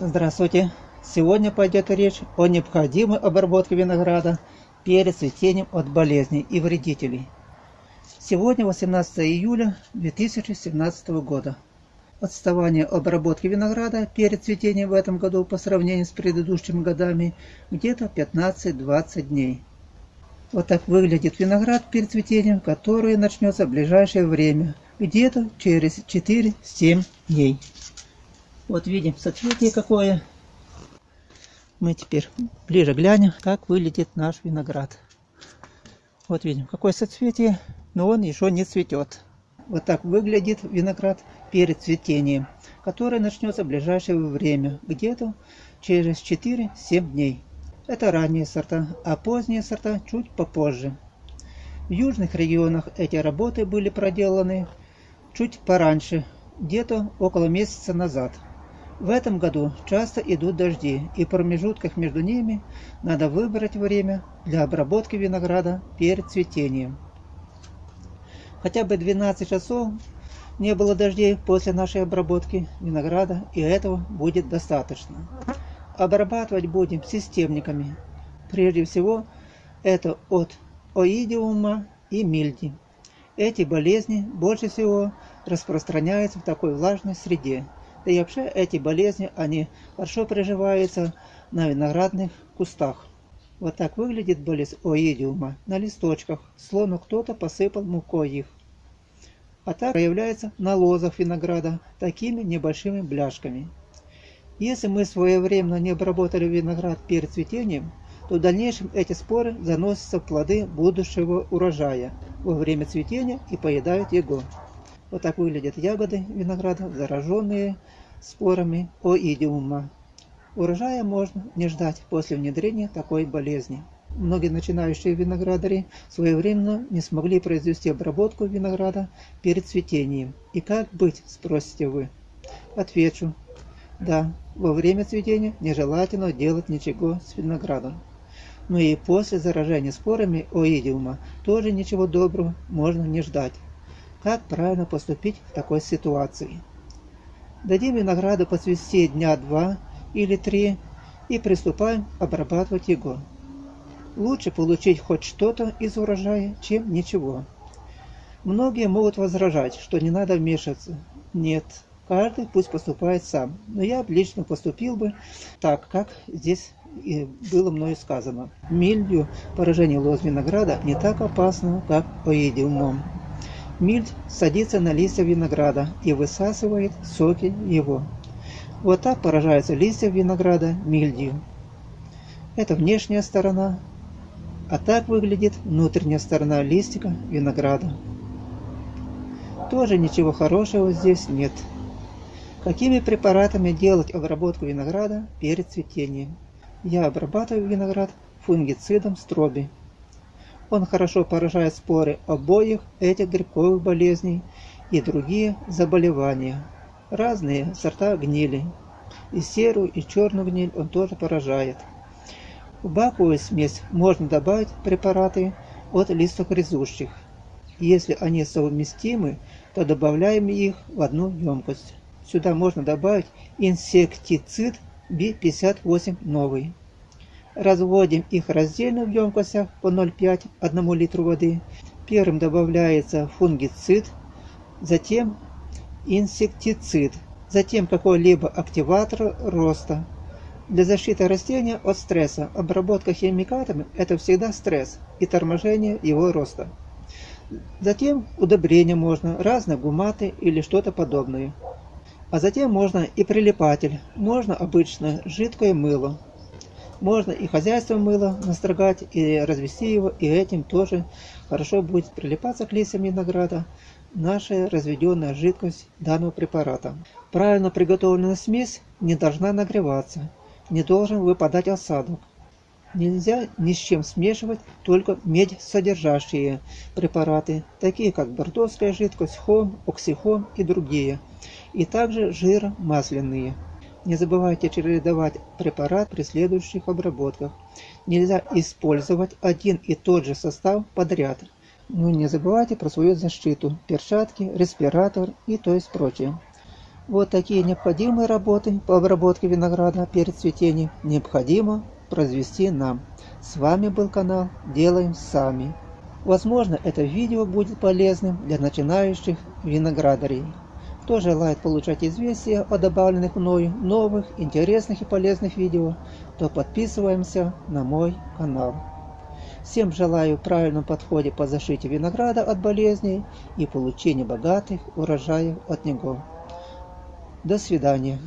Здравствуйте! Сегодня пойдет речь о необходимой обработке винограда перед цветением от болезней и вредителей. Сегодня 18 июля 2017 года. Отставание обработки винограда перед цветением в этом году по сравнению с предыдущими годами где-то 15-20 дней. Вот так выглядит виноград перед цветением, который начнется в ближайшее время, где-то через 4-7 дней. Вот видим соцветие какое. Мы теперь ближе глянем, как выглядит наш виноград. Вот видим, какое соцветие, но он еще не цветет. Вот так выглядит виноград перед цветением, которое начнется в ближайшее время, где-то через 4-7 дней. Это ранние сорта, а поздние сорта чуть попозже. В южных регионах эти работы были проделаны чуть пораньше, где-то около месяца назад. В этом году часто идут дожди, и в промежутках между ними надо выбрать время для обработки винограда перед цветением. Хотя бы 12 часов не было дождей после нашей обработки винограда, и этого будет достаточно. Обрабатывать будем системниками. Прежде всего, это от оидиума и мильди. Эти болезни больше всего распространяются в такой влажной среде, да и вообще эти болезни, они хорошо приживаются на виноградных кустах. Вот так выглядит болезнь оидиума на листочках, словно кто-то посыпал мукой их. А так проявляется на лозах винограда такими небольшими бляшками. Если мы своевременно не обработали виноград перед цветением, то в дальнейшем эти споры заносятся в плоды будущего урожая во время цветения и поедают его. Вот так выглядят ягоды винограда, зараженные спорами оидиума. Урожая можно не ждать после внедрения такой болезни. Многие начинающие виноградари своевременно не смогли произвести обработку винограда перед цветением. И как быть, спросите вы? Отвечу. Да, во время цветения нежелательно делать ничего с виноградом. Но и после заражения спорами оидиума тоже ничего доброго можно не ждать. Как правильно поступить в такой ситуации? Дадим винограду поцвести дня два или три и приступаем обрабатывать его. Лучше получить хоть что-то из урожая, чем ничего. Многие могут возражать, что не надо вмешиваться. Нет, каждый пусть поступает сам. Но я лично поступил бы так, как здесь и было мною сказано. Милью поражение лоз винограда не так опасно, как поедиумом. Мильд садится на листья винограда и высасывает соки его. Вот так поражаются листья винограда мильдью. Это внешняя сторона, а так выглядит внутренняя сторона листика винограда. Тоже ничего хорошего здесь нет. Какими препаратами делать обработку винограда перед цветением? Я обрабатываю виноград фунгицидом строби. Он хорошо поражает споры обоих этих грибковых болезней и другие заболевания. Разные сорта гнили. И серую, и черную гниль он тоже поражает. В баковую смесь можно добавить препараты от листогрызущих. Если они совместимы, то добавляем их в одну емкость. Сюда можно добавить инсектицид B58 новый. Разводим их раздельно в емкостях по 0,5 1 литру воды. Первым добавляется фунгицид, затем инсектицид, затем какой-либо активатор роста. Для защиты растения от стресса обработка химикатами – это всегда стресс и торможение его роста. Затем удобрения можно, разные гуматы или что-то подобное. А затем можно и прилипатель, можно обычно жидкое мыло. Можно и хозяйство мыло настрогать, и развести его, и этим тоже хорошо будет прилипаться к листьям винограда наша разведенная жидкость данного препарата. Правильно приготовленная смесь не должна нагреваться, не должен выпадать осадок. Нельзя ни с чем смешивать только медь содержащие препараты, такие как бордовская жидкость, хом, оксихом и другие, и также жиромасляные. Не забывайте чередовать препарат при следующих обработках. Нельзя использовать один и тот же состав подряд. Ну не забывайте про свою защиту, перчатки, респиратор и то есть прочее. Вот такие необходимые работы по обработке винограда перед цветением необходимо произвести нам. С вами был канал Делаем Сами. Возможно, это видео будет полезным для начинающих виноградарей. Кто желает получать известия о добавленных мною новых, интересных и полезных видео, то подписываемся на мой канал. Всем желаю правильном подходе по защите винограда от болезней и получению богатых урожаев от него. До свидания.